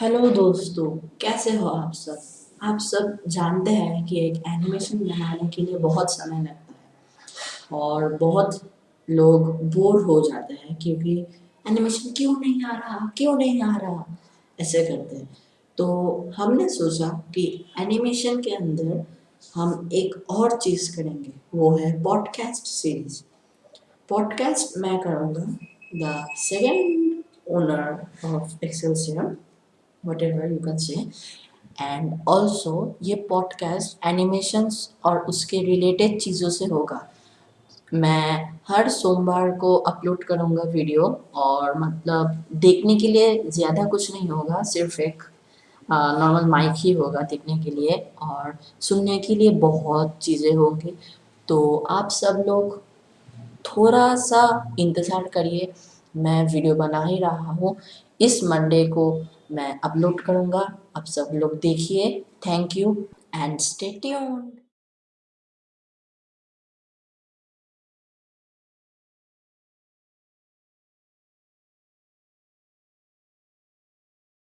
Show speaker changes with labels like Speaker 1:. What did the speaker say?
Speaker 1: Hello दोस्तों, कैसे हो आप सब? आप सब जानते हैं कि एक एनिमेशन बनाने के लिए बहुत समय लगता है और बहुत लोग बोर हो जाते हैं क्योंकि एनिमेशन क्यों नहीं आ रहा? क्यों नहीं आ रहा? ऐसे करते हैं। तो हमने सोचा कि एनिमेशन के अंदर हम एक और चीज़ करेंगे, वो है पॉडकास्ट सीरीज़ पॉडकास्ट मैं करूँगा the second owner of Excel whatever you can say. And also ये पॉडकास्ट एनिमेशंस और उसके रिलेटेड चीज़ों से होगा। मैं हर सोमवार को अपलोड करूँगा वीडियो और मतलब देखने के लिए ज़्यादा कुछ नहीं होगा, सिर्फ़ एक नॉर्मल माइक ही होगा देखने के लिए और सुनने के लिए बहुत चीज़ें होंगी। तो आप सब लोग थोड़ा सा इंतज़ार करिए। मैं वीडियो बना ही रहा हूँ। इस मंडे को मैं अपलोड करूँगा। आप सब लोग देखिए। Thank you and stay tuned